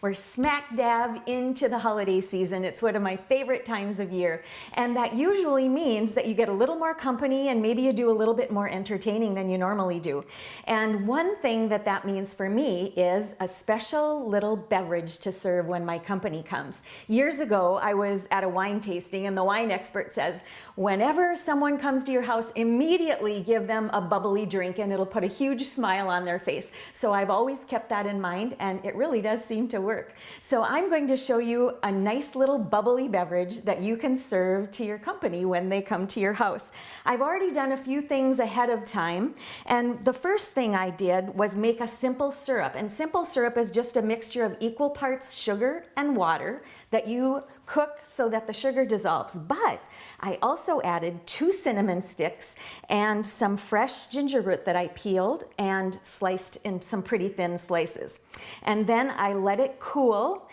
We're smack dab into the holiday season. It's one of my favorite times of year. And that usually means that you get a little more company and maybe you do a little bit more entertaining than you normally do. And one thing that that means for me is a special little beverage to serve when my company comes. Years ago, I was at a wine tasting and the wine expert says, whenever someone comes to your house, immediately give them a bubbly drink and it'll put a huge smile on their face. So I've always kept that in mind and it really does seem to work. So I'm going to show you a nice little bubbly beverage that you can serve to your company when they come to your house. I've already done a few things ahead of time and the first thing I did was make a simple syrup and simple syrup is just a mixture of equal parts sugar and water that you cook so that the sugar dissolves. But I also added two cinnamon sticks and some fresh ginger root that I peeled and sliced in some pretty thin slices. And then I let it cool.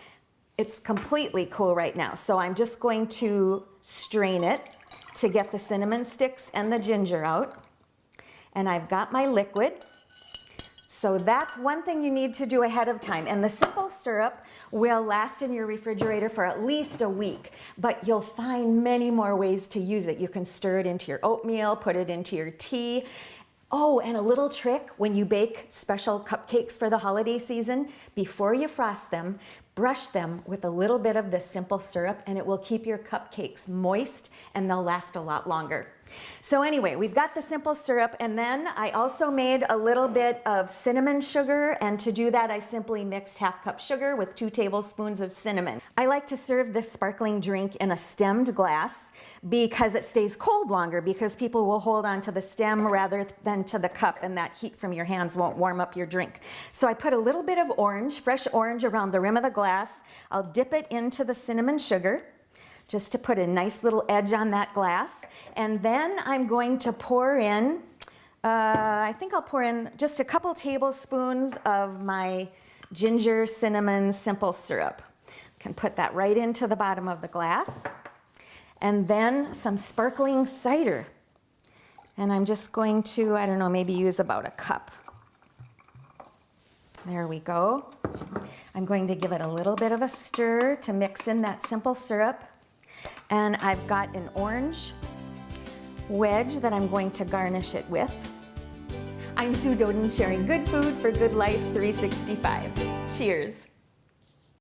It's completely cool right now. So I'm just going to strain it to get the cinnamon sticks and the ginger out. And I've got my liquid. So that's one thing you need to do ahead of time. And the simple syrup will last in your refrigerator for at least a week, but you'll find many more ways to use it. You can stir it into your oatmeal, put it into your tea. Oh, and a little trick when you bake special cupcakes for the holiday season, before you frost them, brush them with a little bit of the simple syrup and it will keep your cupcakes moist and they'll last a lot longer. So anyway, we've got the simple syrup and then I also made a little bit of cinnamon sugar and to do that I simply mixed half cup sugar with two tablespoons of cinnamon. I like to serve this sparkling drink in a stemmed glass because it stays cold longer because people will hold on to the stem rather than to the cup and that heat from your hands won't warm up your drink. So I put a little bit of orange, fresh orange around the rim of the glass. I'll dip it into the cinnamon sugar just to put a nice little edge on that glass. And then I'm going to pour in, uh, I think I'll pour in just a couple tablespoons of my ginger cinnamon simple syrup. Can put that right into the bottom of the glass. And then some sparkling cider. And I'm just going to, I don't know, maybe use about a cup. There we go. I'm going to give it a little bit of a stir to mix in that simple syrup. And I've got an orange wedge that I'm going to garnish it with. I'm Sue Doeden sharing good food for good life 365. Cheers.